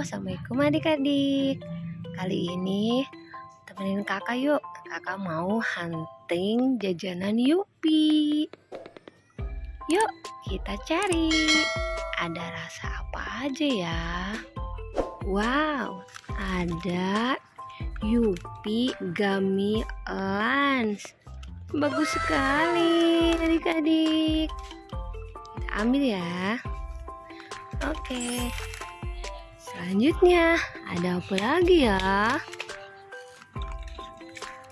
Assalamualaikum adik-adik. Kali ini temenin kakak yuk. Kakak mau hunting jajanan Yupi. Yuk kita cari. Ada rasa apa aja ya? Wow ada Yupi Gummy Lunch. Bagus sekali adik-adik. Kita ambil ya. Oke Selanjutnya ada apa lagi ya?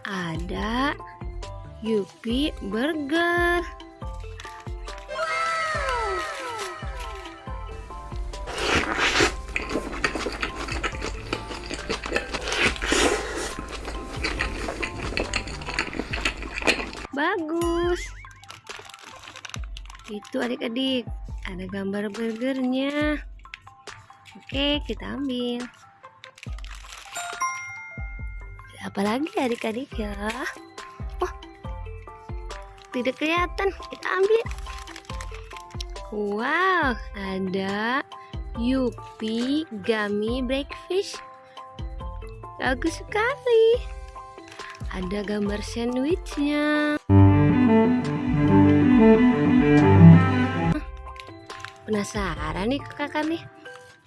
Ada Yupi Burger. Bagus. Itu adik-adik, ada gambar burgernya. Oke, kita ambil. Apa lagi adik-adik ya? Oh, tidak kelihatan. Kita ambil. Wow, ada Yupi Gummy Breakfast. Bagus sekali. Ada gambar sandwichnya. Penasaran nih kakak nih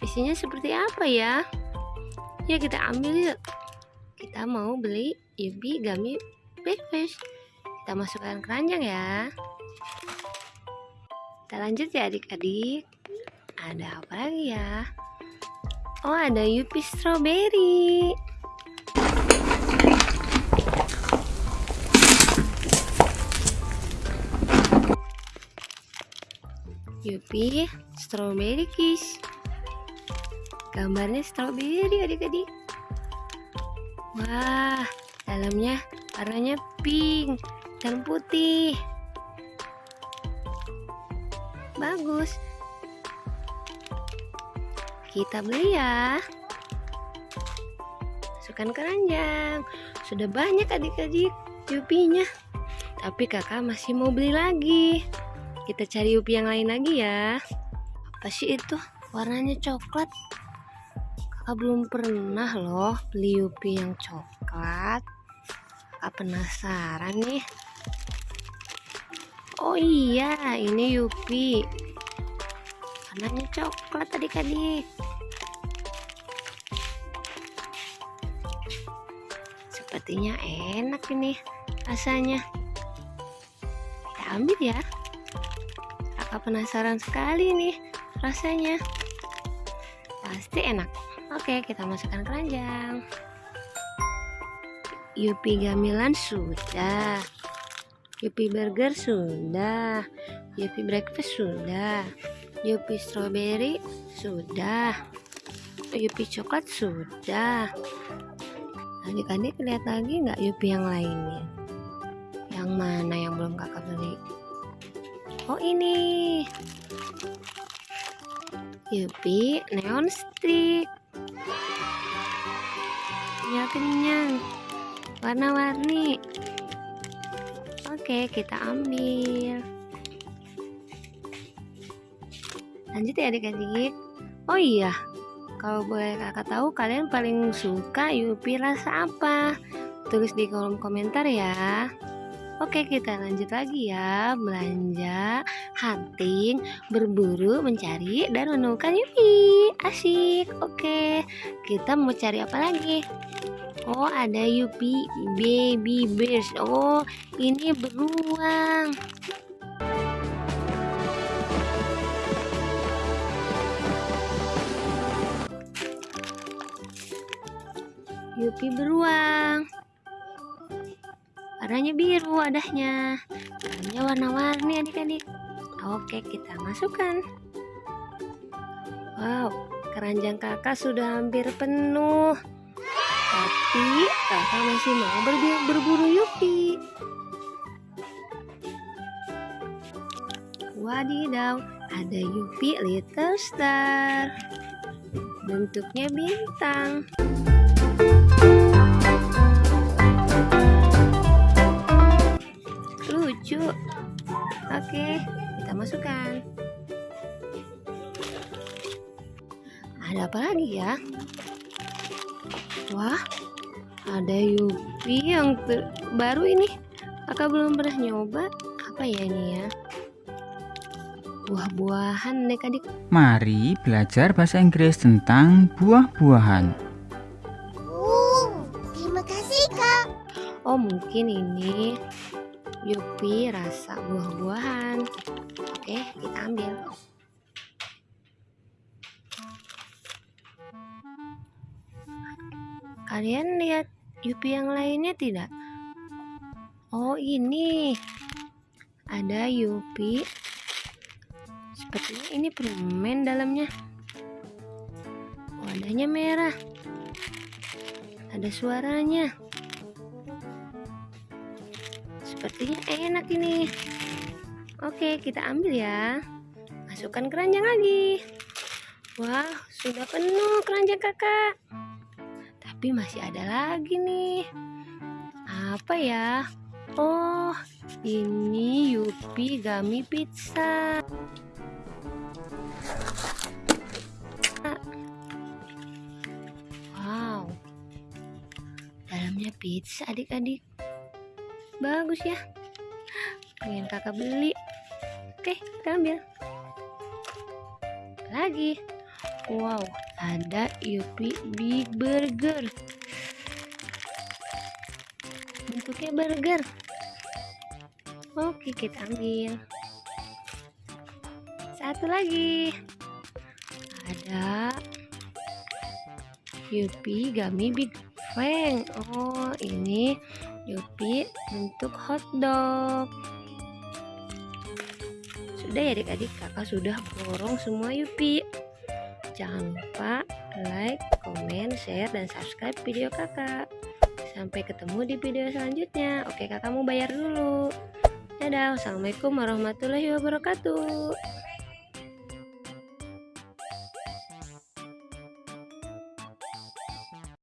isinya seperti apa ya? Ya kita ambil yuk. Kita mau beli Yubi Gummy Breakfast. Kita masukkan keranjang ya. Kita lanjut ya adik-adik. Ada apa lagi ya? Oh ada Yupi Strawberry. Yupi Strawberry Kiss gambarnya stroberi adik-adik. Wah dalamnya warnanya pink dan putih. Bagus. Kita beli ya. Masukkan keranjang. Sudah banyak adik-adik yupinya. Tapi kakak masih mau beli lagi. Kita cari yupi yang lain lagi ya. Apa sih itu? Warnanya coklat belum pernah loh beli Yupi yang coklat. Kakak penasaran nih. Oh iya ini Yupi. Warnanya coklat adik-adik sepertinya enak ini rasanya. Kita ambil ya. Kakak penasaran sekali nih rasanya. Pasti enak Oke, kita masukkan keranjang. Yupi gamilan sudah. Yupi burger sudah. Yupi breakfast sudah. Yupi strawberry sudah. Yupi coklat sudah. Adik-adik lihat lagi nggak Yupi yang lainnya? Yang mana yang belum kakak beli? Oh ini. Yupi neon stick ya kenyang. Warna-warni. Oke kita ambil. Lanjut ya adik-adik oh iya. Kalau boleh kakak tahu kalian paling suka Yupi rasa apa? Tulis di kolom komentar ya Oke kita lanjut lagi ya. Belanja, hunting, berburu, mencari, dan menemukan Yupi. Asik. Oke kita mau cari apa lagi? Oh ada Yupi Baby Bears. Oh ini beruang. Yupi beruang warnanya biru wadahnya warnanya warna-warni adik-adik. Oke kita masukkan. Wow keranjang kakak sudah hampir penuh. Tapi kakak masih mau berburu Yupi. Wadidaw ada Yupi Little Star. Bentuknya bintang lucu oke kita masukkan. Ada apa lagi ya? Wah ada Yupi yang baru ini. Kakak belum pernah nyoba? Apa ya ini ya? Buah-buahan nih adik mari belajar bahasa Inggris tentang buah-buahan. Oh, terima kasih kak. oh mungkin ini Yupi rasa buah-buahan. Oke kita ambil. Kalian lihat Yupi yang lainnya tidak? Oh ini. Ada Yupi. Sepertinya ini permen dalamnya. Wadahnya merah. Ada suaranya Sepertinya enak ini. Oke kita ambil ya. Masukkan keranjang lagi. Wah sudah penuh keranjang kakak. Tapi masih ada lagi nih. Apa ya? Oh ini Yupi Gami Pizza. Wow. Dalamnya pizza adik-adik bagus ya. Pengen kakak beli. Oke kita ambil. Lagi. Wow ada Yupi Big Burger. Bentuknya burger. Oke kita ambil. Satu lagi. Ada Yupi Gummy Big Fang oh ini Yupi bentuk hotdog sudah ya adik-adik kakak sudah borong semua Yupi Jangan lupa like, komen, share, dan subscribe video kakak. Sampai ketemu di video selanjutnya. Oke kakak mau bayar dulu. Dadah, wassalamualaikum warahmatullahi wabarakatuh.